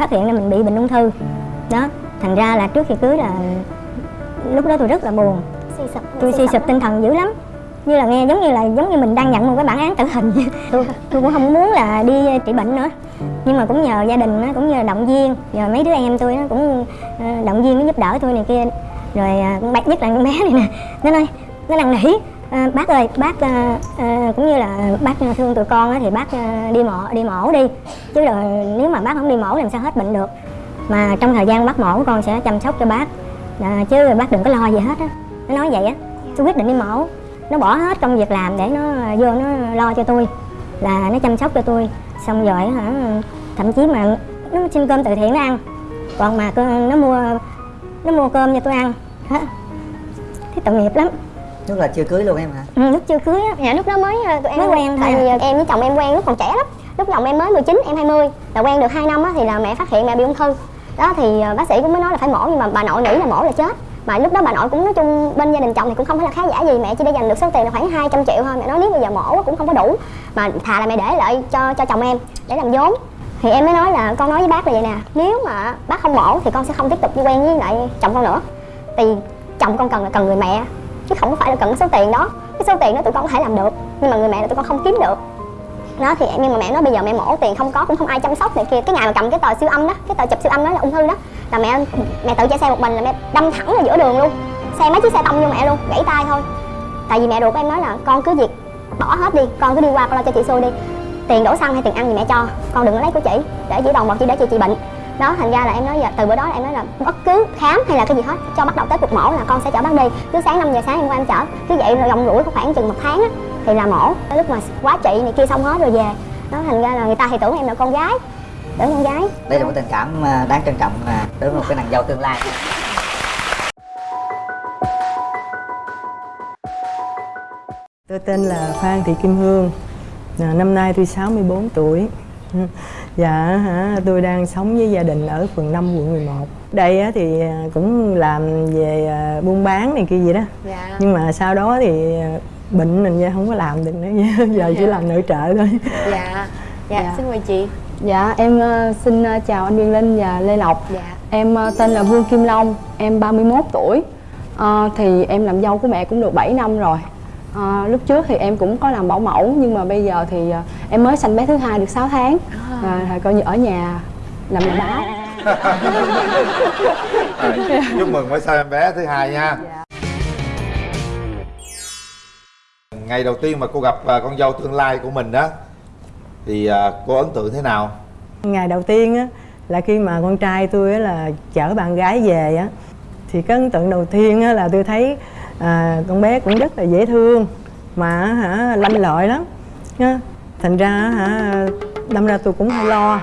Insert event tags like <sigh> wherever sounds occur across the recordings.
phát hiện là mình bị bệnh ung thư. Đó thành ra là trước khi cưới là lúc đó tôi rất là buồn. Suy sụp tôi suy sụp. tinh thần dữ lắm. Như là nghe giống như là giống như mình đang nhận một cái bản án tử hình vậy. <laughs> tôi tôi cũng không muốn là đi trị bệnh nữa. Nhưng mà cũng nhờ gia đình nó cũng nhờ động viên. Nhờ mấy đứa em tôi nó cũng ờ, động viên nó giúp đỡ tôi này kia. Rồi à, con bé nhất là con bé này nè. Nó nói nó năn nỉ "À, bác ơi bác à, à, cũng như là bác thương tụi con á, thì bác à, đi mổ đi mổ đi. Chứ rồi nếu mà bác không đi mổ làm sao hết bệnh được. Mà trong thời gian bác mổ con sẽ chăm sóc cho bác. À, chứ bác đừng có lo gì hết á. Nó nói vậy á tôi quyết định đi mổ. Nó bỏ hết công việc làm để nó à, vô nó lo cho tôi là nó chăm sóc cho tôi. Xong rồi hả thậm chí mà nó xin cơm từ thiện nó ăn. Còn mà nó mua nó mua cơm cho tôi ăn. Hả? thấy tội nghiệp lắm. Lúc là chưa cưới luôn em hả? ừ, lúc chưa cưới á. Dạ lúc đó mới ờ, tụi em Mới quen tại thôi. vì à. em với chồng em quen lúc còn trẻ lắm. Lúc chồng em mới 19 em 20 là quen được 2 năm á thì là mẹ phát hiện mẹ bị ung thư. Đó thì ờ, bác sĩ cũng mới nói là phải mổ nhưng mà bà nội nghĩ là mổ là chết. Mà lúc đó bà nội cũng nói chung bên gia đình chồng thì cũng không phải là khá giả gì. Mẹ chỉ để dành được số tiền là khoảng 200 triệu thôi. Mẹ nói nếu bây giờ mổ cũng không có đủ. Mà thà là mẹ để lại cho cho chồng em để làm vốn. Thì em mới nói là con nói với bác là vậy nè nếu mà bác không mổ thì con sẽ không tiếp tục đi quen với lại chồng con nữa. Thì chồng con cần là cần người mẹ chứ không có phải là cần số tiền đó. Cái số tiền đó tụi con có thể làm được, nhưng mà người mẹ là tụi con không kiếm được. Nó thì, nhưng mà mẹ nói bây giờ mẹ mổ tiền không có, cũng không ai chăm sóc này kia. Cái ngày mà cầm cái tờ siêu âm đó, cái tờ chụp siêu âm đó là ung thư đó, là mẹ mẹ tự chạy xe một mình là mẹ đâm thẳng ra giữa đường luôn. Xe mấy chiếc xe tông vô mẹ luôn, gãy tay thôi. Tại vì mẹ ruột của em nói là, con cứ việc bỏ hết đi, con cứ đi qua con lo cho chị xui đi. Tiền đổ xăng hay tiền ăn gì mẹ cho, con đừng có lấy của chị, để chỉ đồng một chỉ để chị chị bệnh đó thành ra là em nói giờ từ bữa đó là em nói là bất cứ khám hay là cái gì hết cho bắt đầu tới cuộc mổ là con sẽ chở bác đi. Cứ sáng 5 giờ sáng em qua em chở. Cứ vậy rồi rong có khoảng chừng một tháng á thì là mổ. Tới lúc mà quá trị này kia xong hết rồi về. Đó thành ra là người ta thì tưởng em là con gái. Tưởng con gái. Đây là một tình cảm à, đáng trân trọng à, đối với một cái nàng dâu tương lai. Tôi tên là Phan Thị Kim Hương. À, Năm nay tôi 64 tuổi. Dạ hả, tôi đang sống với gia đình ở phường 5 quận 11 Đây á, thì à, cũng làm về à, buôn bán này kia gì đó Dạ. Nhưng mà sau đó thì à, bệnh mình không có làm được nữa <laughs> Giờ chỉ làm nội trợ thôi Dạ. Dạ, Dạ. xin mời chị. Dạ, em xin chào anh Nguyên Linh và Lê Lộc Dạ. Em tên là Vương Kim Long, em 31 tuổi Ờ, Thì em làm dâu của mẹ cũng được 7 năm rồi Ờ, Lúc trước thì em cũng có làm bảo mẫu Nhưng mà bây giờ thì ờ, em mới sanh bé thứ hai được 6 tháng. À. Thì coi như ở nhà làm nhà báo. Rồi, chúc mừng với sao em bé thứ hai nha. Ngày đầu tiên mà cô gặp à, con dâu tương lai của mình đó thì à, cô ấn tượng thế nào? Ngày đầu tiên á, là khi mà con trai tôi á, là chở bạn gái về á Thì cái ấn tượng đầu tiên á, là tôi thấy à, con bé cũng rất là dễ thương Mà hả, lanh lợi lắm nha. Thành ra hả, đâm ra tôi cũng hơi lo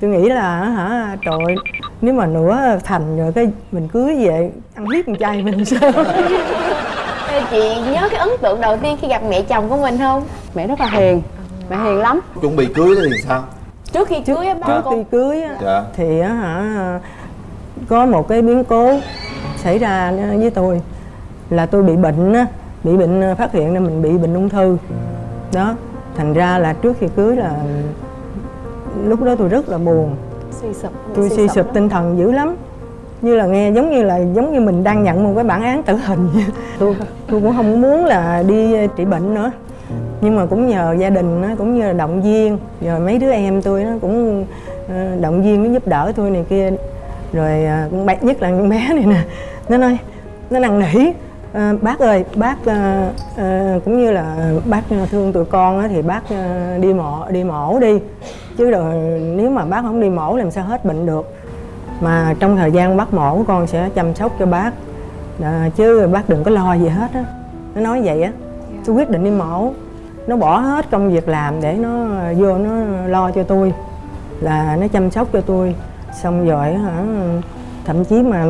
Tôi nghĩ là hả, trời nếu mà nửa thành rồi cái mình cưới về ăn hiếp con trai mình sao <laughs> Ê, chị nhớ cái ấn tượng đầu tiên khi gặp mẹ chồng của mình không? Mẹ rất là hiền, mẹ hiền lắm chuẩn bị cưới thì sao Trước khi cưới á Trước khi cưới á, Dạ. thì á hả có một cái biến cố xảy ra với tôi là tôi bị bệnh á bị bệnh phát hiện ra mình bị bệnh ung thư. Đó thành ra là trước khi cưới là lúc đó tôi rất là buồn. Suy sụp tôi suy sụp tinh thần dữ lắm. Như là nghe giống như là giống như mình đang nhận một cái bản án tử hình vậy. tôi tôi cũng không muốn là đi trị bệnh nữa. Nhưng mà cũng nhờ gia đình nó cũng như là động viên. Rồi mấy đứa em tôi nó cũng ờ, động viên nó giúp đỡ tôi này kia. Rồi ờ, bé nhất là con bé này nè. Nó nói nó năn nỉ "Ờ, bác ơi bác ờ, ờ, cũng như là bác thương tụi con á, thì bác ờ, đi mổ đi mổ đi. Chứ rồi nếu mà bác không đi mổ làm sao hết bệnh được. Mà trong thời gian bác mổ con sẽ chăm sóc cho bác. À, chứ bác đừng có lo gì hết á. Nó nói vậy á. Tôi quyết định đi mổ. Nó bỏ hết công việc làm để nó vô nó lo cho tôi. Là nó chăm sóc cho tôi. Xong rồi hả thậm chí mà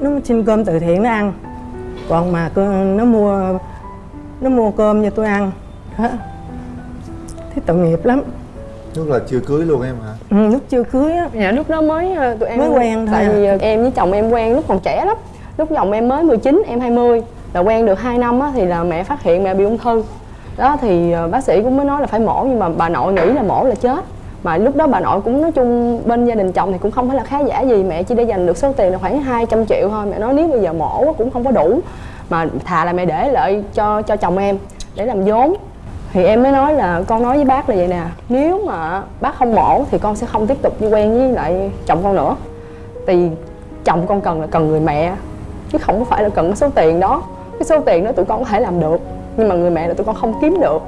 nó xin cơm từ thiện nó ăn còn mà nó mua nó mua cơm cho tôi ăn. Hả? thấy tội nghiệp lắm. Lúc là chưa cưới luôn em hả? Ừ, lúc chưa cưới á. Dạ lúc đó mới ờ, tụi em Mới quen thôi Tại à. vì ờ, em với chồng em quen lúc còn trẻ lắm. Lúc chồng em mới 19, em 20 Là quen được 2 năm á, thì là mẹ phát hiện mẹ bị ung thư. Đó thì ờ, bác sĩ cũng mới nói là phải mổ Nhưng mà bà nội nghĩ là mổ là chết mà lúc đó bà nội cũng nói chung bên gia đình chồng thì cũng không phải là khá giả gì. Mẹ chỉ để dành được số tiền là khoảng 200 triệu thôi. Mẹ nói nếu bây giờ mổ cũng không có đủ. Mà thà là mẹ để lại cho cho chồng em, để làm vốn. Thì em mới nói là, con nói với bác là vậy nè, nếu mà bác không mổ thì con sẽ không tiếp tục đi quen với lại chồng con nữa. Thì chồng con cần là cần người mẹ, chứ không có phải là cần cái số tiền đó. Cái số tiền đó tụi con có thể làm được, nhưng mà người mẹ là tụi con không kiếm được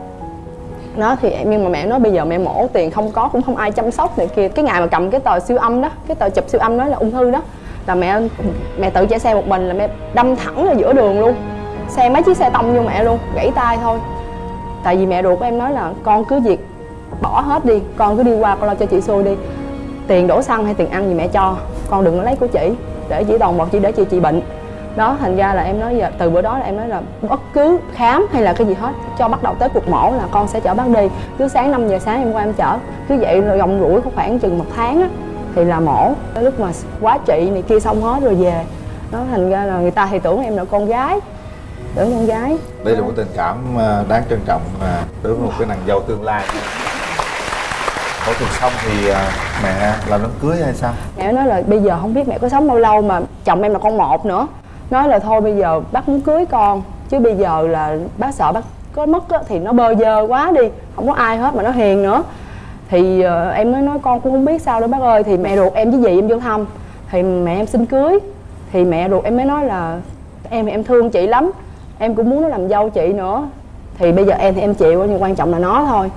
đó, thì em nhưng mà mẹ nói bây giờ mẹ mổ tiền không có, cũng không ai chăm sóc này kia. Cái ngày mà cầm cái tờ siêu âm đó, cái tờ chụp siêu âm nói là ung thư đó, là mẹ mẹ tự chạy xe một mình là mẹ đâm thẳng ra giữa đường luôn. Xe mấy chiếc xe tông vô mẹ luôn, gãy tay thôi. Tại vì mẹ ruột của em nói là con cứ việc bỏ hết đi, con cứ đi qua con lo cho chị xui đi. Tiền đổ xăng hay tiền ăn gì mẹ cho, con đừng có lấy của chị, để chỉ toàn một chỉ để chị trị bệnh đó thành ra là em nói giờ từ bữa đó là em nói là bất cứ khám hay là cái gì hết cho bắt đầu tới cuộc mổ là con sẽ chở bác đi. Cứ sáng 5 giờ sáng em qua em chở. Cứ vậy rồi gồng rủi khoảng chừng một tháng á thì là mổ. Tới lúc mà quá trị này kia xong hết rồi về. Đó thành ra là người ta thì tưởng em là con gái. Tưởng con gái. Đây là một tình cảm à, đáng trân trọng à, đối với một cái nàng dâu tương lai. Phẫu thuật xong thì à, mẹ làm đám cưới hay sao? Mẹ nói là bây giờ không biết mẹ có sống bao lâu mà chồng em là con một nữa nói là thôi bây giờ bác muốn cưới con chứ bây giờ là bác sợ bác có mất á, thì nó bơ vơ quá đi không có ai hết mà nó hiền nữa. Thì ờ, em mới nói con cũng không biết sao đâu bác ơi thì mẹ ruột em với dì em vô thăm thì mẹ em xin cưới. Thì mẹ ruột em mới nói là em thì em thương chị lắm em cũng muốn nó làm dâu chị nữa. Thì bây giờ em thì em chịu nhưng quan trọng là nó thôi.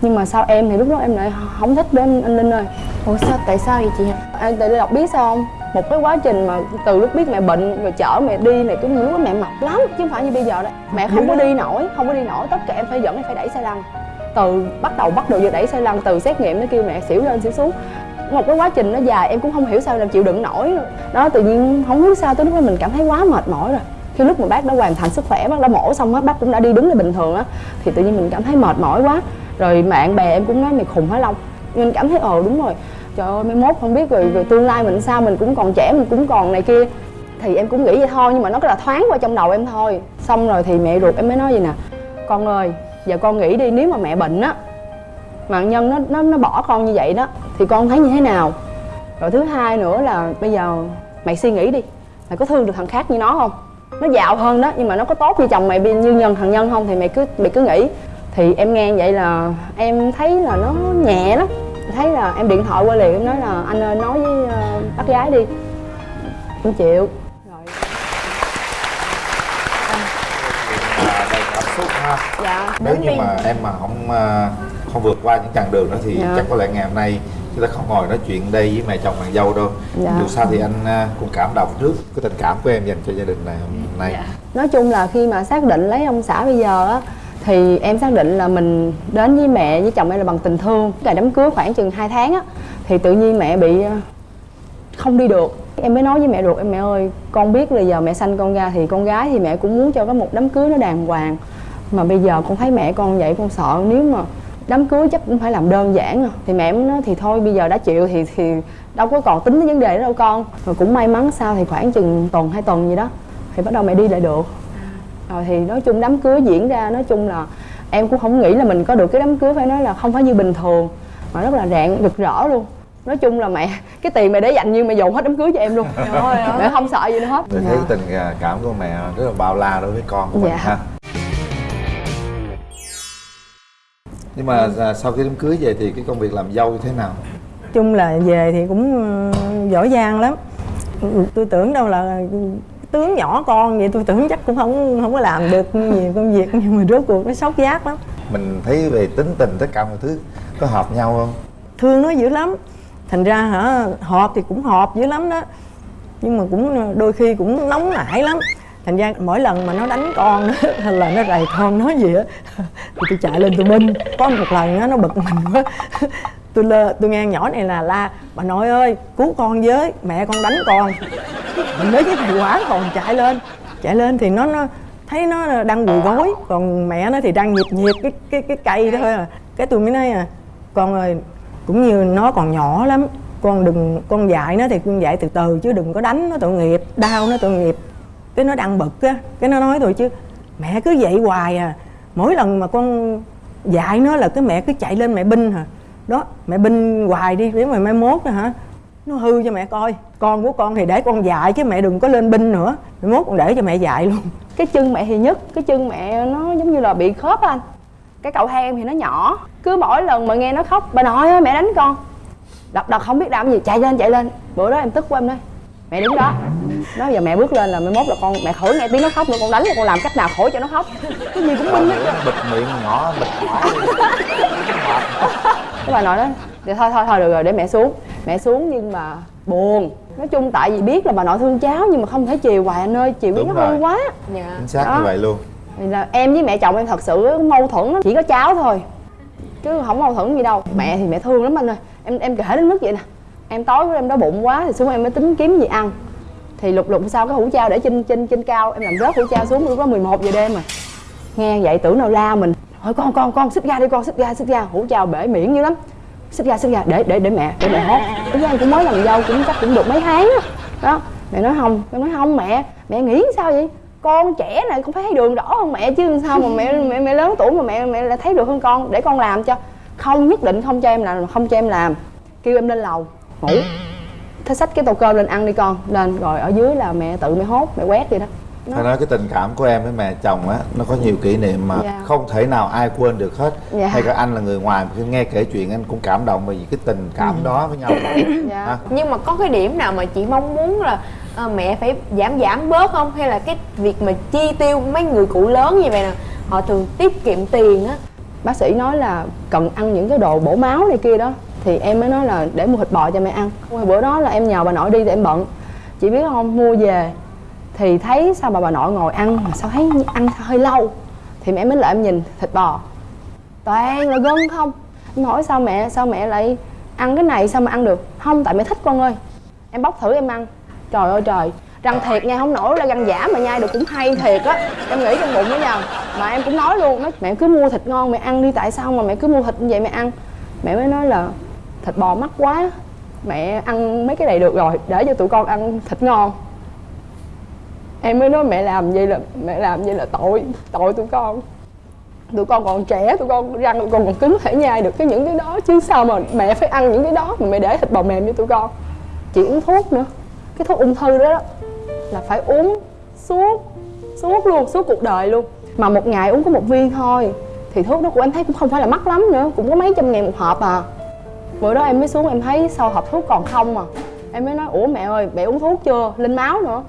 Nhưng mà sao em thì lúc đó em lại không thích anh, anh linh ơi. Ủa sao tại sao vậy chị? Anh tại đọc biết sao không một cái quá trình mà từ lúc biết mẹ bệnh rồi chở mẹ đi này cũng lúc đó mẹ mập lắm, chứ không phải như bây giờ đấy mẹ không có đi nổi, không có đi nổi, tất cả em phải dẫn em phải đẩy xe lăn. Từ bắt đầu bắt đầu giờ đẩy xe lăn, từ xét nghiệm nó kêu mẹ xỉu lên xỉu xuống. Một cái quá trình nó dài, em cũng không hiểu sao làm chịu đựng nổi. Đó, tự nhiên không biết sao tới lúc đó mình cảm thấy quá mệt mỏi rồi. Khi lúc mà bác đã hoàn thành sức khỏe, bác đã mổ xong hết bác cũng đã đi đứng là bình thường á, thì tự nhiên mình cảm thấy mệt mỏi quá. Rồi bạn bè em cũng nói mày khùng hả long. Mình cảm thấy ờ đúng rồi trời ơi mai mốt không biết rồi, rồi tương lai mình sao mình cũng còn trẻ mình cũng còn này kia. Thì em cũng nghĩ vậy thôi nhưng mà nó cứ là thoáng qua trong đầu em thôi. Xong rồi thì mẹ ruột em mới nói gì nè con ơi giờ con nghĩ đi nếu mà mẹ bệnh á mà nhân nó nó nó bỏ con như vậy đó thì con thấy như thế nào? Rồi thứ hai nữa là bây giờ mày suy nghĩ đi mày có thương được thằng khác như nó không? Nó giàu hơn đó nhưng mà nó có tốt như chồng mày như nhân thằng nhân không thì mày cứ mày cứ nghĩ. Thì em nghe vậy là em thấy là nó nhẹ lắm thấy là em điện thoại qua liền em nói là anh ơi nói với uh, bác gái đi. Em chịu. Rồi. Đầy cảm xúc ha dạ nếu như mà em mà không à, không vượt qua những chặng đường đó thì Dạ. chắc có lẽ ngày hôm nay chúng ta không ngồi nói chuyện đây với mẹ chồng nàng dâu đâu. Dạ. dù sao thì anh à, cũng cảm động trước cái tình cảm của em dành cho gia đình này hôm nay. Nói chung là khi mà xác định lấy ông xã bây giờ á thì em xác định là mình đến với mẹ với chồng em là bằng tình thương. Ngày đám cưới khoảng chừng 2 tháng á, thì tự nhiên mẹ bị ờ, không đi được. Em mới nói với mẹ ruột em mẹ ơi, con biết là giờ mẹ sanh con ra thì con gái thì mẹ cũng muốn cho có một đám cưới nó đàng hoàng. Mà bây giờ con thấy mẹ con vậy con sợ, nếu mà đám cưới chắc cũng phải làm đơn giản rồi thì mẹ mới nói thì thôi, bây giờ đã chịu thì thì đâu có còn tính đến vấn đề đó đâu con. Rồi cũng may mắn sao thì khoảng chừng tuần, hai tuần gì đó, thì bắt đầu mẹ đi lại được rồi thì nói chung đám cưới diễn ra nói chung là em cũng không nghĩ là mình có được cái đám cưới phải nói là không phải như bình thường mà rất là rạng rực rỡ luôn. Nói chung là mẹ <laughs> cái tiền mẹ để dành như mẹ dồn hết đám cưới cho em luôn. Mẹ không sợ gì nữa hết. Tôi thấy tình à, cảm của mẹ rất là bao la đối với con của mình Dạ. ha. Nhưng mà à, sau khi đám cưới về thì cái công việc làm dâu như thế nào? Chung là về thì cũng ờ, giỏi giang lắm. Tôi tưởng đâu là tướng nhỏ con vậy tôi tưởng chắc cũng không không có làm được nhiều công việc nhưng mà rốt cuộc nó sốc giác lắm. Mình thấy về tính tình tất cả mọi thứ có hợp nhau không? Thương nó dữ lắm. Thành ra hả họp thì cũng họp dữ lắm đó. Nhưng mà cũng đôi khi cũng nóng nảy lắm. Thành ra mỗi lần mà nó đánh con <laughs> hay là nó rầy con nói gì á <laughs> thì tôi chạy lên tôi binh. Có một lần á nó bực mình quá tôi lơ tôi nghe nhỏ này là la, bà nội ơi, cứu con với, mẹ con đánh con. Mình nói với thầy quả còn chạy lên chạy lên thì nó nó thấy nó đang quỳ gối, còn mẹ nó thì đang nhịp nhịp cái cái cái cây đó thôi à. Cái tôi mới nói à con ơi, cũng như nó còn nhỏ lắm, con đừng, con dạy nó thì con dạy từ từ chứ đừng có đánh nó tội nghiệp, đau nó tội nghiệp. Cái nó đang bực á, cái nó nói tôi chứ, mẹ cứ vậy hoài à mỗi lần mà con dạy nó là cái mẹ cứ chạy lên mẹ binh hả? Đó mẹ binh hoài đi nếu mà mai mốt á hả nó hư cho mẹ coi. Con của con thì để con dạy chứ mẹ đừng có lên binh nữa. Mai mốt con để cho mẹ dạy luôn. Cái chân mẹ thì nhất cái chân mẹ nó giống như là bị khớp á anh. Cái cậu hai em thì nó nhỏ. Cứ mỗi lần mà nghe nó khóc bà nội ơi mẹ đánh con. Đập đập không biết làm gì. Chạy lên chạy lên. Bữa đó em tức quá em nói mẹ đứng đó. Nói giờ mẹ bước lên là mai mốt là con mẹ khỏi nghe tiếng nó khóc nữa con đánh là con làm cách nào khỏi cho nó khóc. Cái gì cũng nó bịt miệng nhỏ bịt hỏi <laughs> cái bà nội đó thì thôi thôi thôi được rồi để mẹ xuống. Mẹ xuống nhưng mà buồn. Nói chung tại vì biết là bà nội thương cháu nhưng mà không thể chiều hoài anh ơi chiều nó hơi rồi. quá. Dạ. Chính xác Đó. như vậy luôn. Thì là em với mẹ chồng em thật sự mâu thuẫn lắm chỉ có cháu thôi. Chứ không mâu thuẫn gì đâu. Mẹ thì mẹ thương lắm anh ơi. Em em kể đến mức vậy nè. Em tối của em đói bụng quá thì xuống em mới tính kiếm gì ăn. Thì lục lục sau cái hũ trao để trên trên trên cao. Em làm rớt hũ trao xuống lúc đó 11 giờ đêm rồi nghe vậy tưởng nào la mình thôi con con con xích ra đi con xích ra xích ra hủ chào bể miệng dữ lắm. Xích ra xích ra để để để mẹ để mẹ hốt cái đó cũng mới làm dâu cũng chắc cũng được mấy tháng đó, đó mẹ nói không mẹ nói không mẹ mẹ nghĩ sao vậy? Con trẻ này cũng phải thấy đường rõ hơn mẹ chứ sao mà mẹ mẹ mẹ lớn tuổi mà mẹ mẹ lại thấy được hơn con. Để con làm cho. Không nhất định không cho em làm không cho em làm. Kêu em lên lầu. Ngủ. Thế xách cái tô cơm lên ăn đi con. Lên rồi ở dưới là mẹ tự mẹ hốt mẹ quét vậy đó phải nói cái tình cảm của em với mẹ chồng á nó có nhiều kỷ niệm mà Dạ. không thể nào ai quên được hết Dạ. hay cả anh là người ngoài khi nghe kể chuyện anh cũng cảm động bởi vì cái tình cảm đó với nhau Dạ. Ha? nhưng mà có cái điểm nào mà chị mong muốn là ờ, mẹ phải giảm giảm bớt không hay là cái việc mà chi tiêu mấy người cụ lớn như vậy nè họ thường tiết kiệm tiền á bác sĩ nói là cần ăn những cái đồ bổ máu này kia đó thì em mới nói là để mua thịt bò cho mẹ ăn Hồi bữa đó là em nhờ bà nội đi thì em bận chị biết không mua về thì thấy sao bà bà nội ngồi ăn mà sao thấy ăn sao hơi lâu? Thì mẹ mới lại em nhìn thịt bò. Toàn là gân không? Em hỏi sao mẹ sao mẹ lại ăn cái này, sao mà ăn được? Không, tại mẹ thích con ơi. Em bóc thử em ăn. Trời ơi, trời. Răng thiệt nha, không nổi là răng giả mà nhai được cũng hay thiệt á. Em nghĩ trong bụng đó nhờ mà em cũng nói luôn nói mẹ cứ mua thịt ngon mẹ ăn đi, tại sao mà mẹ cứ mua thịt như vậy mẹ ăn? Mẹ mới nói là thịt bò mắc quá, mẹ ăn mấy cái này được rồi, để cho tụi con ăn thịt ngon em mới nói mẹ làm vậy là mẹ làm vậy là tội tội tụi con. Tụi con còn trẻ tụi con răng tụi con còn cứng thể nhai được cái những cái đó chứ sao mà mẹ phải ăn những cái đó mà mẹ để thịt bò mềm cho tụi con. Chị uống thuốc nữa. Cái thuốc ung thư đó, đó là phải uống suốt suốt luôn suốt cuộc đời luôn. Mà một ngày uống có một viên thôi thì thuốc đó của em thấy cũng không phải là mắc lắm nữa cũng có mấy trăm ngàn một hộp à. Bữa đó em mới xuống em thấy sau hộp thuốc còn không à. Em mới nói ủa mẹ ơi mẹ uống thuốc chưa? Lên máu nữa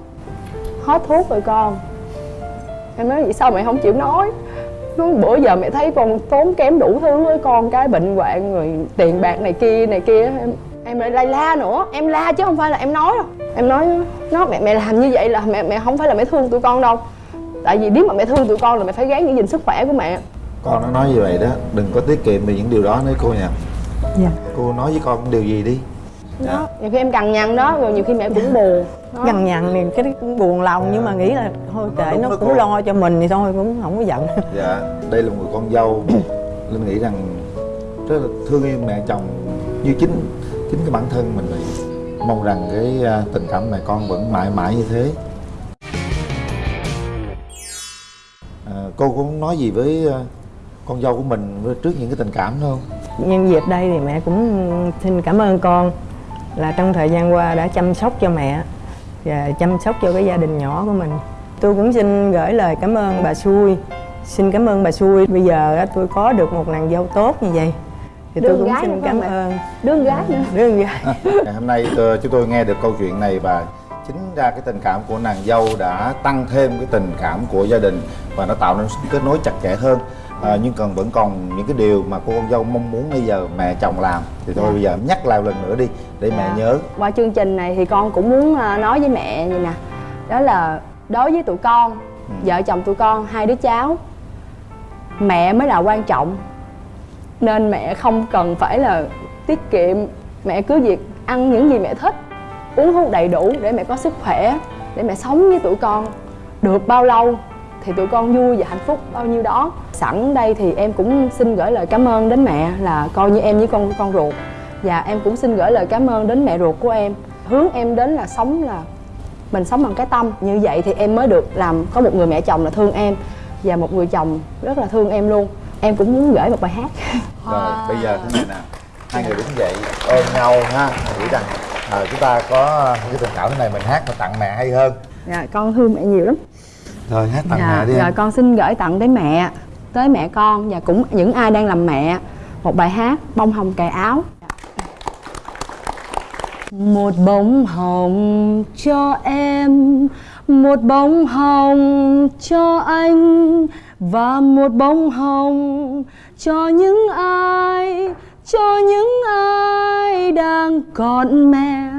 hết thuốc rồi con. Em nói vậy sao mẹ không chịu nói? Nói bữa giờ mẹ thấy con tốn kém đủ thứ với con cái bệnh hoạn rồi tiền bạc này kia này kia. Em em lại la la nữa. Em la chứ không phải là em nói đâu. Em nói nó mẹ mẹ làm như vậy là mẹ mẹ không phải là mẹ thương tụi con đâu. Tại vì nếu mà mẹ thương tụi con là mẹ phải gắng giữ gìn sức khỏe của mẹ. Con nó nói như vậy đó đừng có tiết kiệm về những điều đó nữa cô nha. Dạ. Cô nói với con điều gì đi đó. Nhiều khi em cằn nhằn đó rồi nhiều khi mẹ cũng buồn. Đó. nhằn thì cái đó cũng buồn lòng nhưng mà nghĩ là thôi kệ nó cũng cô. lo cho mình thì thôi cũng không có giận. <laughs> Dạ đây là một người con dâu. <coughs> Linh nghĩ rằng rất là thương yêu mẹ chồng như chính chính cái bản thân mình vậy mong rằng cái à, tình cảm mẹ con vẫn mãi mãi như thế. À, cô có muốn nói gì với à, con dâu của mình với- trước những cái tình cảm đó không? Nhân dịp đây thì mẹ cũng xin cảm ơn con là trong thời gian qua đã chăm sóc cho mẹ và chăm sóc cho cái gia đình nhỏ của mình. Tôi cũng xin gửi lời cảm ơn bà xui. Xin cảm ơn bà xui. Bây giờ tôi có được một nàng dâu tốt như vậy. Thì tôi Đương cũng gái xin cảm không ơn. Đứa con gái nữa đứa con gái. Ngày hôm nay ờ, chúng tôi nghe được câu chuyện này và chính ra cái tình cảm của nàng dâu đã tăng thêm cái tình cảm của gia đình và nó tạo nên sự kết nối chặt chẽ hơn à, nhưng còn vẫn còn những cái điều mà cô con dâu mong muốn bây giờ mẹ chồng làm. Thì thôi bây giờ nhắc lại lần nữa đi để mẹ Dạ. nhớ. Qua chương trình này thì con cũng muốn à, nói với mẹ như nè. Đó là đối với tụi con vợ chồng tụi con hai đứa cháu mẹ mới là quan trọng. Nên mẹ không cần phải là tiết kiệm. Mẹ cứ việc ăn những gì mẹ thích uống thuốc đầy đủ để mẹ có sức khỏe để mẹ sống với tụi con được bao lâu thì tụi con vui và hạnh phúc bao nhiêu đó. Sẵn đây thì em cũng xin gửi lời cảm ơn đến mẹ là coi như em với con con ruột. Và em cũng xin gửi lời cảm ơn đến mẹ ruột của em. Hướng em đến là sống là mình sống bằng cái tâm. Như vậy thì em mới được làm có một người mẹ chồng là thương em. Và một người chồng rất là thương em luôn. Em cũng muốn gửi một bài hát. <laughs> Rồi bây giờ thế này nè hai người đứng dậy ôm nhau ha. Nghĩ rằng à, chúng ta có cái tình cảm thế này mình hát và tặng mẹ hay hơn. Dạ con thương mẹ nhiều lắm rồi hát tặng dạ, mẹ đi rồi em. con xin gửi tặng tới mẹ tới mẹ con và cũng những ai đang làm mẹ một bài hát bông hồng cài áo một bông hồng cho em một bông hồng cho anh và một bông hồng cho những ai cho những ai đang còn mẹ,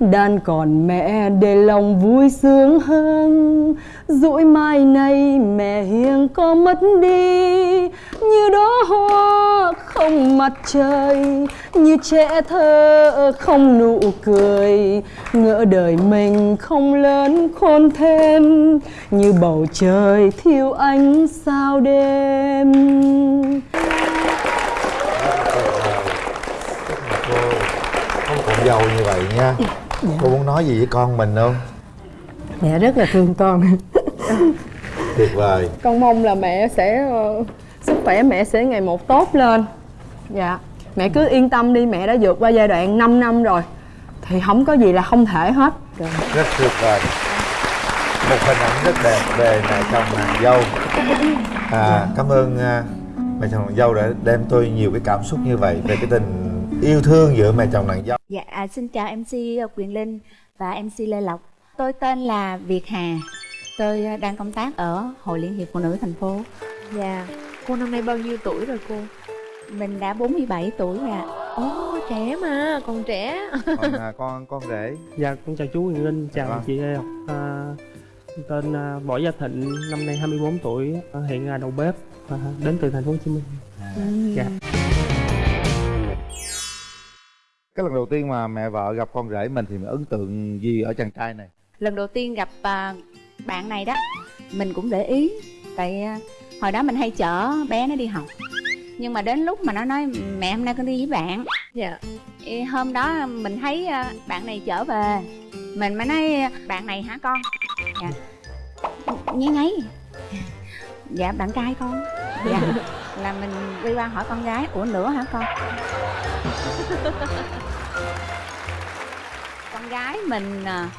đang còn mẹ để lòng vui sướng hơn. Dỗi mai này mẹ hiền có mất đi, như đó hoa không mặt trời, như trẻ thơ không nụ cười. Ngỡ đời mình không lớn khôn thêm, như bầu trời thiếu ánh sao đêm. Dâu như vậy nha. Cô muốn nói gì với con mình không? Mẹ rất là thương con. Tuyệt vời. Con mong là mẹ sẽ ờ, sức khỏe mẹ sẽ ngày một tốt lên. Dạ. Mẹ cứ yên tâm đi mẹ đã vượt qua giai đoạn 5 năm rồi. Thì không có gì là không thể hết. Rất tuyệt vời. Một hình ảnh rất đẹp về mẹ chồng nàng dâu. À, cảm ơn à, mẹ chồng nàng dâu đã đem tôi nhiều cái cảm xúc như vậy về cái tình yêu thương giữa mẹ chồng nàng dâu Dạ, à, xin chào MC Quyền Linh và MC Lê Lộc. Tôi tên là Việt Hà. Tôi à, đang công tác ở Hội Liên hiệp Phụ nữ thành phố. Dạ Cô năm nay bao nhiêu tuổi rồi cô? Mình đã 47 tuổi rồi ạ. Ồ trẻ mà, còn trẻ còn à, <laughs> con con rể Dạ, con chào chú Quyền Linh, chào Vâng. chị Lê Ngọc à, Tên à, Võ Gia Thịnh, năm nay 24 tuổi, à, hiện là đầu bếp, à, đến từ thành phố Hồ Chí Minh Dạ cái lần đầu tiên mà mẹ vợ gặp con rể mình thì mình ấn tượng gì ở chàng trai này? Lần đầu tiên gặp à, bạn này đó, mình cũng để ý. Tại à, hồi đó mình hay chở bé nó đi học. Nhưng mà đến lúc mà nó nói mẹ hôm nay con đi với bạn. Dạ. Ê, hôm đó mình thấy à, bạn này trở về. Mình mới nói bạn này hả con? Dạ. Nháy nháy. Dạ bạn trai con. Dạ. <laughs> Là mình đi qua hỏi con gái ủa nữa hả con con <laughs> gái mình à,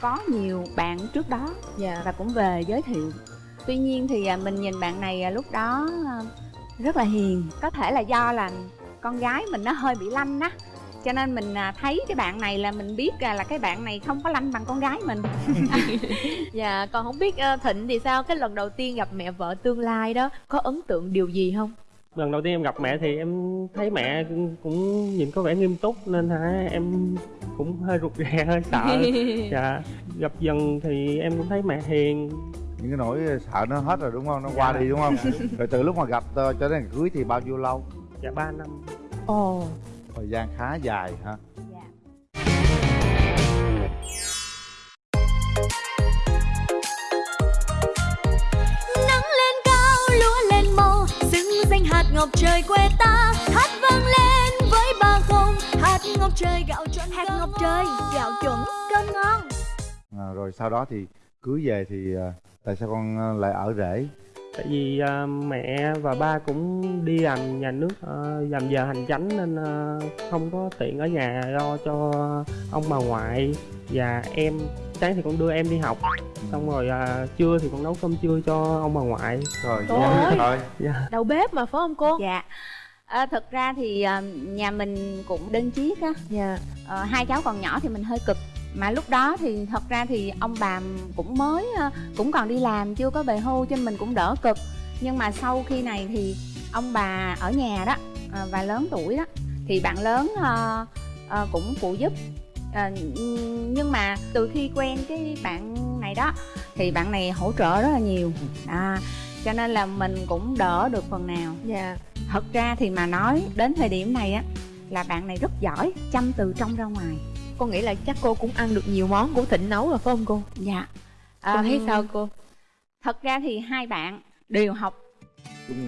có nhiều bạn trước đó Dạ và cũng về giới thiệu tuy nhiên thì à, mình nhìn bạn này à, lúc đó rất là hiền có thể là do là con gái mình nó hơi bị lanh á cho nên mình thấy cái bạn này là mình biết là cái bạn này không có lanh bằng con gái mình <laughs> Dạ còn không biết Thịnh thì sao? Cái lần đầu tiên gặp mẹ vợ tương lai đó Có ấn tượng điều gì không? Lần đầu tiên em gặp mẹ thì em thấy mẹ cũng- nhìn có vẻ nghiêm túc nên hả em cũng hơi rụt rè, hơi sợ. <laughs> Dạ, gặp dần thì em cũng thấy mẹ hiền. Những cái nỗi sợ nó hết rồi đúng không? Nó qua Dạ. đi đúng không? <laughs> Rồi từ lúc mà gặp ờ, cho đến ngày cưới thì bao nhiêu lâu? Dạ 3 năm. Ồ. Thời gian khá dài hả trời quê ta hát vang lên với ba không. Hạt ngọc trời gạo chuẩn hạt ngọc trời gạo chuẩn cơm ngon. À, rồi sau đó thì cưới về thì ờ, tại sao con ờ, lại ở rể? Tại vì à, mẹ và ba cũng đi làm nhà nước à, làm giờ hành chánh nên à, không có tiện ở nhà lo cho ông bà ngoại và em sáng thì con đưa em đi học. Xong rồi à, trưa thì con nấu cơm trưa cho ông bà ngoại. Rồi Trời ơi. rồi dạ. Đầu bếp mà phải không cô? dạ. À, thực ra thì à, nhà mình cũng đơn chiếc á. Dạ. Ờ, hai cháu còn nhỏ thì mình hơi cực. Mà lúc đó thì thật ra thì ông bà cũng mới ờ, cũng còn đi làm chưa có về hưu cho nên mình cũng đỡ cực. Nhưng mà sau khi này thì ông bà ở nhà đó ờ, và lớn tuổi đó thì bạn lớn ờ, ờ, cũng phụ giúp Ờ, nhưng mà từ khi quen cái bạn này đó thì bạn này hỗ trợ rất là nhiều. À, cho nên là mình cũng đỡ được phần nào. Dạ. Thật ra thì mà nói đến thời điểm này á là bạn này rất giỏi chăm từ trong ra ngoài. Con nghĩ là chắc cô cũng ăn được nhiều món của Thịnh nấu rồi phải không cô? dạ. Cô thấy sao cô? thật ra thì hai bạn đều học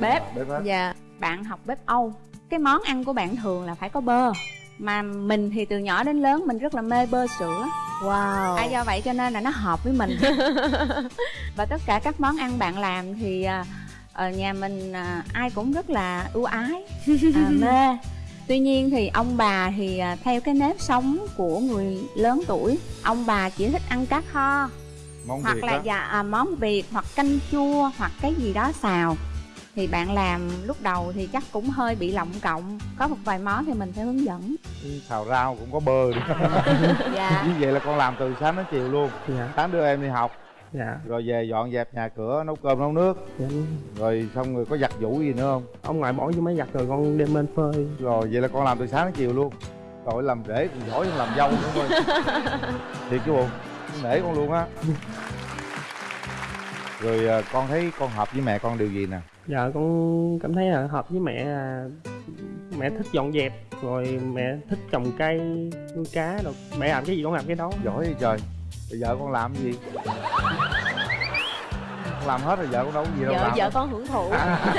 Bếp. bếp Dạ. Bạn học bếp âu cái món ăn của bạn thường là phải có bơ mà mình thì từ nhỏ đến lớn mình rất là mê bơ sữa. Wow. À, do vậy cho nên là nó hợp với mình. <laughs> Và tất cả các món ăn bạn làm thì à, ở nhà mình à, ai cũng rất là ưu ái. À, mê. Tuy nhiên thì ông bà thì à, theo cái nếp sống của người lớn tuổi ông bà chỉ thích ăn cá kho. Món hoặc Việt là đó. dạ, à, món việt hoặc canh chua hoặc cái gì đó xào thì bạn làm lúc đầu thì chắc cũng hơi bị lộng cộng có một vài món thì mình phải hướng dẫn. Xào rau cũng có bơ nữa. <laughs> Dạ. Như vậy là con làm từ sáng đến chiều luôn. Dạ. Sáng đưa em đi học. Dạ. Rồi về dọn dẹp nhà cửa nấu cơm nấu nước. Dạ. Rồi xong rồi có giặt giũ gì nữa không? Ông ngoại bỏ vô máy giặt rồi con đem lên phơi. Rồi vậy là con làm từ sáng đến chiều luôn. Rồi làm rể còn giỏi hơn làm dâu nữa thôi. <laughs> Thiệt chứ bộ nể con luôn á. Rồi à, con thấy con hợp với mẹ con điều gì nè dạ con cảm thấy là hợp với mẹ là mẹ thích dọn dẹp rồi mẹ thích trồng cây nuôi cá rồi mẹ làm cái gì con làm cái đó. Giỏi vậy trời. Bây giờ con làm cái gì? Con làm hết rồi vợ con đâu có gì đâu vợ làm vợ con hưởng thụ. À.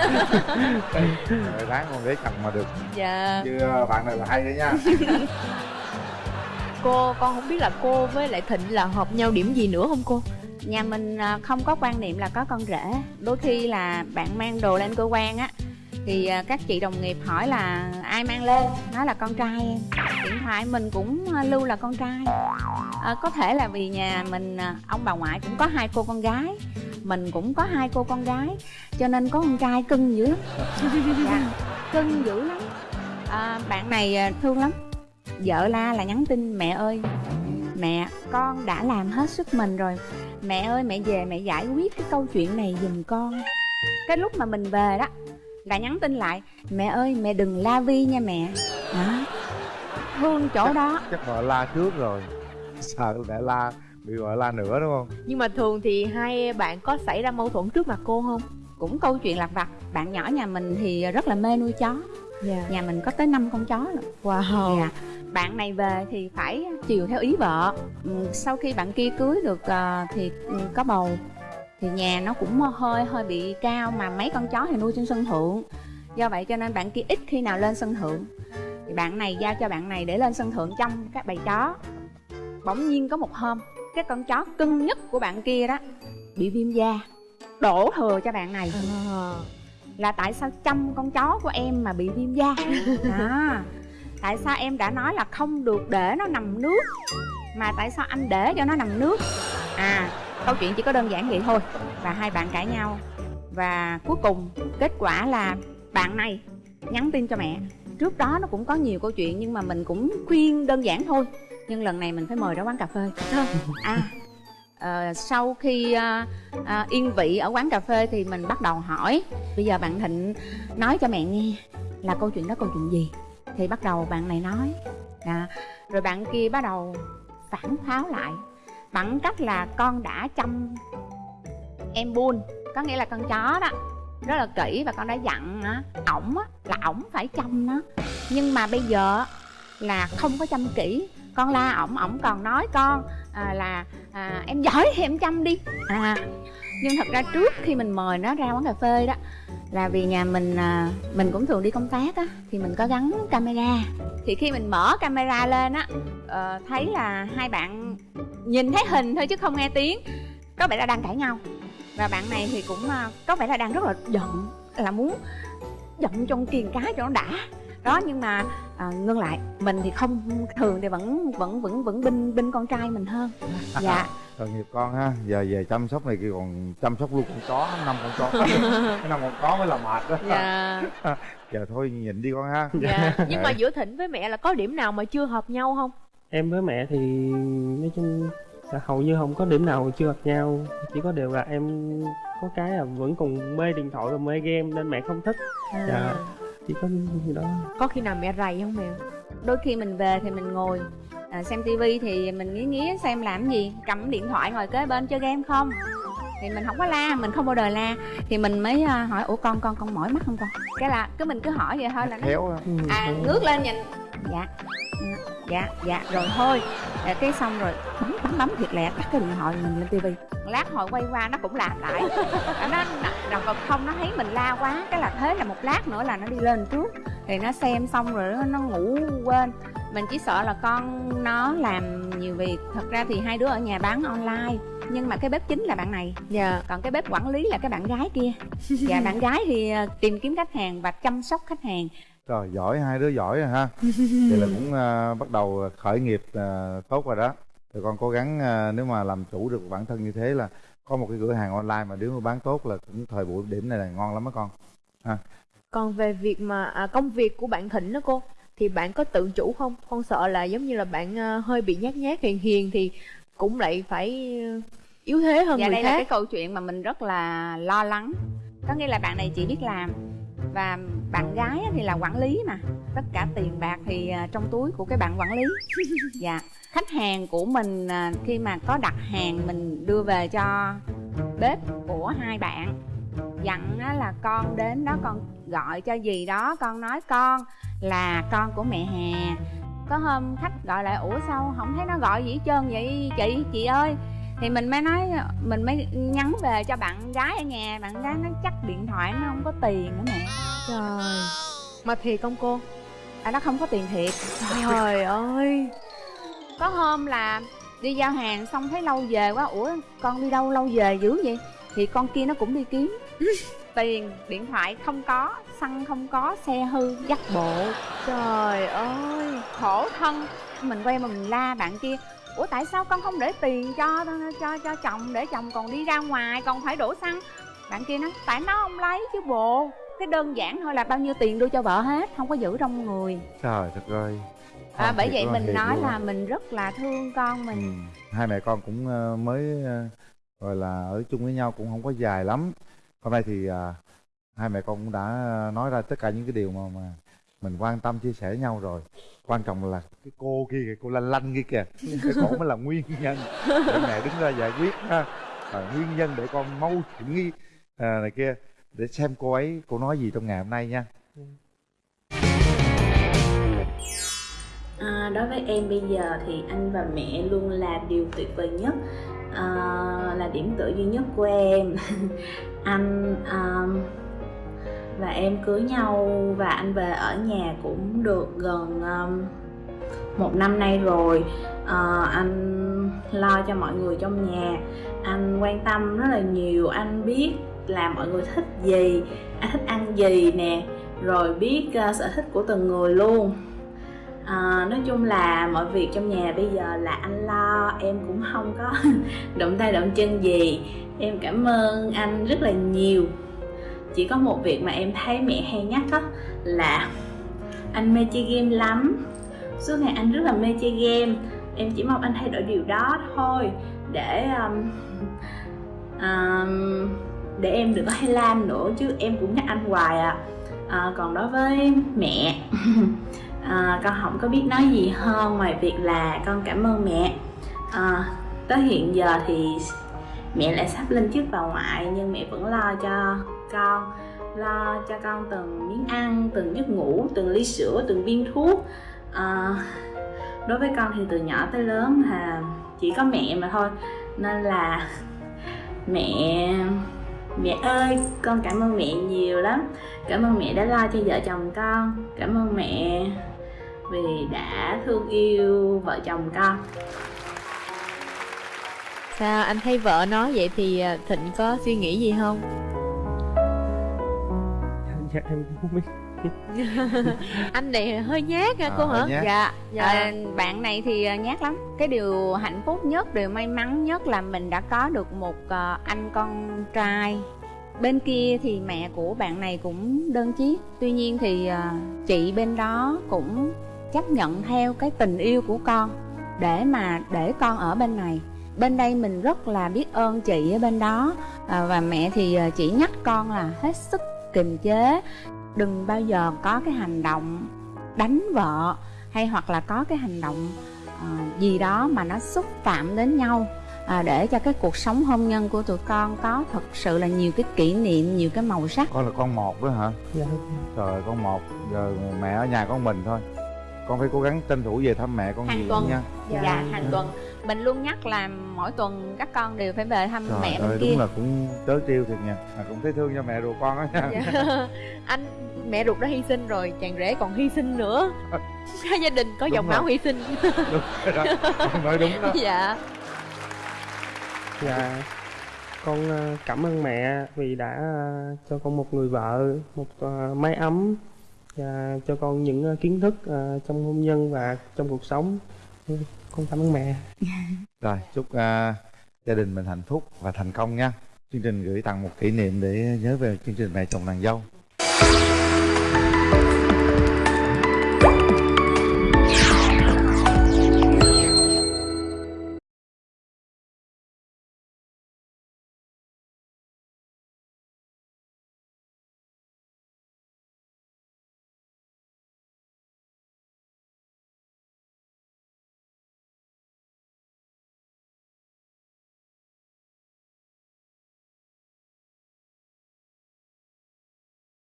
rồi đáng con để chồng mà được. Dạ. Chứ à, bạn này là hay đấy nha. <laughs> Cô con không biết là cô với lại thịnh là hợp nhau điểm gì nữa không cô nhà mình à, không có quan niệm là có con rể. Đôi khi là bạn mang đồ lên cơ quan á thì à, các chị đồng nghiệp hỏi là ai mang lên? Nói là con trai em. Điện thoại mình cũng à, lưu là con trai. À, có thể là vì nhà mình ông bà ngoại cũng có hai cô con gái mình cũng có hai cô con gái cho nên có con trai cưng dữ lắm. <laughs> Dạ, cưng dữ lắm. À, bạn này thương lắm. Vợ la là nhắn tin mẹ ơi mẹ con đã làm hết sức mình rồi mẹ ơi mẹ về mẹ giải quyết cái câu chuyện này giùm con. Cái lúc mà mình về đó là nhắn tin lại mẹ ơi mẹ đừng la vi nha mẹ. Đó. Thương chỗ đó. chắc vợ la trước rồi. Sợ để la bị vợ la nữa đúng không? Nhưng mà thường thì hai bạn có xảy ra mâu thuẫn trước mặt cô không? Cũng câu chuyện lặt vặt. Bạn nhỏ nhà mình thì rất là mê nuôi chó. Dạ. Nhà mình có tới 5 con chó rồi wow. Dạ bạn này về thì phải chiều theo ý vợ. Ừ, sau khi bạn kia cưới được ờ, thì ừ, có bầu thì nhà nó cũng hơi hơi bị cao mà mấy con chó thì nuôi trên sân thượng. Do vậy cho nên bạn kia ít khi nào lên sân thượng. Thì bạn này giao cho bạn này để lên sân thượng chăm các bầy chó. Bỗng nhiên có một hôm cái con chó cưng nhất của bạn kia đó bị viêm da đổ thừa cho bạn này. Là tại sao chăm con chó của em mà bị viêm da? Đó <laughs> tại sao em đã nói là không được để nó nằm nước? Mà tại sao anh để cho nó nằm nước? À câu chuyện chỉ có đơn giản vậy thôi. Và hai bạn cãi nhau. Và cuối cùng kết quả là bạn này nhắn tin cho mẹ. Trước đó nó cũng có nhiều câu chuyện nhưng mà mình cũng khuyên đơn giản thôi. Nhưng lần này mình phải mời ra quán cà phê à ờ, sau khi à, à, yên vị ở quán cà phê thì mình bắt đầu hỏi. Bây giờ bạn thịnh nói cho mẹ nghe là câu chuyện đó câu chuyện gì? Thì bắt đầu bạn này nói. À, rồi bạn kia bắt đầu phản pháo lại bằng cách là con đã chăm em buôn có nghĩa là con chó đó rất là kỹ và con đã dặn á ổng á là ổng phải chăm nó. Nhưng mà bây giờ là không có chăm kỹ. Con la ổng ổng còn nói con à, là à, em giỏi thì em chăm đi. À nhưng thật ra trước khi mình mời nó ra quán cà phê đó là vì nhà mình à, mình cũng thường đi công tác á thì mình có gắn camera. Thì khi mình mở camera lên á à, thấy là hai bạn nhìn thấy hình thôi chứ không nghe tiếng có vẻ là đang cãi nhau. Và bạn này thì cũng à, có vẻ là đang rất là giận là muốn giận trong kiền cá cho nó đã đó nhưng mà à, ngưng lại mình thì không thường thì vẫn vẫn vẫn vẫn binh binh con trai mình hơn. <laughs> Dạ. Tội nghiệp con ha giờ về chăm sóc này kia còn chăm sóc luôn con chó năm con chó. <laughs> Cái năm con chó mới là mệt đó. Dạ. <laughs> Giờ thôi nhịn đi con ha. Dạ. Nhưng mà giữa thịnh với mẹ là có điểm nào mà chưa hợp nhau không? Em với mẹ thì nói chung là hầu như không có điểm nào chưa gặp nhau. Chỉ có điều là em có cái là vẫn còn mê điện thoại và mê game nên mẹ không thích. Dạ chỉ có gì đó. Có khi nào mẹ rầy không mẹ? Đôi khi mình về thì mình ngồi à, xem tivi thì mình nghĩ nghĩ xem làm gì cầm điện thoại ngồi kế bên chơi game không? Thì mình không có la mình không bao đời la. Thì mình mới à, hỏi ủa con con con mỏi mắt không con? Cái là cứ mình cứ hỏi vậy thôi là nó khéo á. à ngước lên nhìn dạ. Ừ, dạ dạ. Rồi thôi. À, cái xong rồi. Bấm bấm bấm thiệt lẹ. Tắt cái điện thoại mình lên tivi. Lát hồi quay qua nó cũng làm lại. Nó nó còn không nó thấy mình la quá. Cái là thế là một lát nữa là nó đi lên trước. Thì nó xem xong rồi nó, nó ngủ quên. Mình chỉ sợ là con nó làm nhiều việc. Thật ra thì hai đứa ở nhà bán online. Nhưng mà cái bếp chính là bạn này. Dạ. Còn cái bếp quản lý là cái bạn gái kia. Và <laughs> bạn gái thì ờ, tìm kiếm khách hàng và chăm sóc khách hàng Trời giỏi hai đứa giỏi rồi ha. Vậy là cũng à, bắt đầu khởi nghiệp à, tốt rồi đó. Rồi con cố gắng à, nếu mà làm chủ được bản thân như thế là Có một cái cửa hàng online mà nếu mà bán tốt là cũng thời buổi điểm này là ngon lắm á con. Ha. còn về việc mà à, công việc của bạn thịnh đó cô thì bạn có tự chủ không? Con sợ là giống như là bạn à, hơi bị nhát nhát hiền hiền thì cũng lại phải yếu thế hơn dạ người đây là khác. cái câu chuyện mà mình rất là lo lắng. Có nghĩa là bạn này chỉ biết làm và bạn gái thì là quản lý mà. Tất cả tiền bạc thì à, trong túi của cái bạn quản lý. <laughs> Dạ. Khách hàng của mình à, khi mà có đặt hàng mình đưa về cho bếp của hai bạn dặn á là con đến đó con gọi cho gì đó con nói con là con của mẹ hà. Có hôm khách gọi lại ủa sao không thấy nó gọi gì hết trơn vậy chị chị ơi thì mình mới nói mình mới nhắn về cho bạn gái ở nhà. Bạn gái nó chắc điện thoại nó không có tiền nữa mẹ. Trời. Mà thiệt không cô? À nó không có tiền thiệt. Trời <laughs> ơi. Có hôm là đi giao hàng xong thấy lâu về quá. Ủa con đi đâu lâu về dữ vậy? Thì con kia nó cũng đi kiếm. <laughs> Tiền điện thoại không có xăng không có xe hư dắt bộ. Trời ơi. Khổ thân. Mình quay mà mình la bạn kia ủa tại sao con không để tiền cho cho cho chồng để chồng còn đi ra ngoài còn phải đổ xăng? Bạn kia nói tại nó không lấy chứ bộ. Cái đơn giản thôi là bao nhiêu tiền đưa cho vợ hết không có giữ trong người. Trời thật ơi. À, bởi vậy mình nói luôn. là mình rất là thương con mình. Ừ. Hai mẹ con cũng ờ, mới ờ, gọi là ở chung với nhau cũng không có dài lắm. Hôm nay thì à, hai mẹ con cũng đã nói ra tất cả những cái điều mà mà mình quan tâm chia sẻ nhau rồi. Quan trọng là cái cô kia kìa cô lanh lanh kia kìa. <laughs> Cái cổ mới là nguyên nhân. Để mẹ đứng ra giải quyết ha. À, nguyên nhân để con mâu thuẫn nghi à, này kia. Để xem cô ấy cô nói gì trong ngày hôm nay nha. À, đối với em bây giờ thì anh và mẹ luôn là điều tuyệt vời nhất. À, là điểm tựa duy nhất của em. <laughs> Anh à, và em cưới nhau và anh về ở nhà cũng được gần um, một năm nay rồi. Uh, anh lo cho mọi người trong nhà. Anh quan tâm rất là nhiều. Anh biết là mọi người thích gì. Anh thích ăn gì nè. Rồi biết uh, sở thích của từng người luôn. À, nói chung là mọi việc trong nhà bây giờ là anh lo. Em cũng không có <laughs> động tay động chân gì. Em cảm ơn anh rất là nhiều chỉ có một việc mà em thấy mẹ hay nhắc đó là anh mê chơi game lắm. Suốt ngày anh rất là mê chơi game. Em chỉ mong anh thay đổi điều đó thôi để um, um, để em đừng có hay lam nữa chứ em cũng nhắc anh hoài à, à còn đối với mẹ <laughs> à, con không có biết nói gì hơn ngoài việc là con cảm ơn mẹ. À, tới hiện giờ thì mẹ lại sắp lên chức bà ngoại nhưng mẹ vẫn lo cho con lo cho con từng miếng ăn từng giấc ngủ từng ly sữa từng viên thuốc. À, đối với con thì từ nhỏ tới lớn là chỉ có mẹ mà thôi. Nên là <laughs> mẹ mẹ ơi con cảm ơn mẹ nhiều lắm. Cảm ơn mẹ đã lo cho vợ chồng con. Cảm ơn mẹ vì đã thương yêu vợ chồng con. Sao anh thấy vợ nói vậy thì ờ, thịnh có suy nghĩ gì không? Dạ em cũng không biết. <laughs> Anh này hơi nhát hả À, cô hả? nhát. dạ, Dạ. À, bạn này thì à, nhát lắm. Cái điều hạnh phúc nhất điều may mắn nhất là mình đã có được một à, anh con trai. Bên kia thì mẹ của bạn này cũng đơn chiếc. Tuy nhiên thì chị bên đó cũng chấp nhận theo cái tình yêu của con để mà để con ở bên này. Bên đây mình rất là biết ơn chị ở bên đó. À, và mẹ thì chỉ nhắc con là hết sức kiềm chế. Đừng bao giờ có cái hành động đánh vợ hay hoặc là có cái hành động à, gì đó mà nó xúc phạm đến nhau à, để cho cái cuộc sống hôn nhân của tụi con có thật sự là nhiều cái kỷ niệm nhiều cái màu sắc. Con là con một đó hả? Dạ trời con một. Giờ mẹ ở nhà con mình thôi con phải cố gắng tranh thủ về thăm mẹ con Hàng nhiều tuần. nha. Dạ, hàng tuần. Mình luôn nhắc là mỗi tuần các con đều phải về thăm trời mẹ ơi bên kia. đúng là cũng trớ trêu thiệt nha. À, cũng thấy thương cho mẹ ruột con á nha. Dạ. <laughs> anh mẹ ruột đã hy sinh rồi chàng rể còn hy sinh nữa. Cả <laughs> gia đình có Đúng dòng rồi. máu hy sinh. Đúng rồi đó. Nói đúng đó. Dạ. Dạ con ờ, cảm ơn mẹ vì đã ờ, cho con một người vợ một ờ, mái ấm và cho con những ờ, kiến thức ờ, trong hôn nhân và trong cuộc sống. Con cảm ơn mẹ. <laughs> Rồi chúc uh, gia đình mình hạnh phúc và thành công nha. Chương trình gửi tặng một kỷ niệm để nhớ về chương trình mẹ chồng nàng dâu.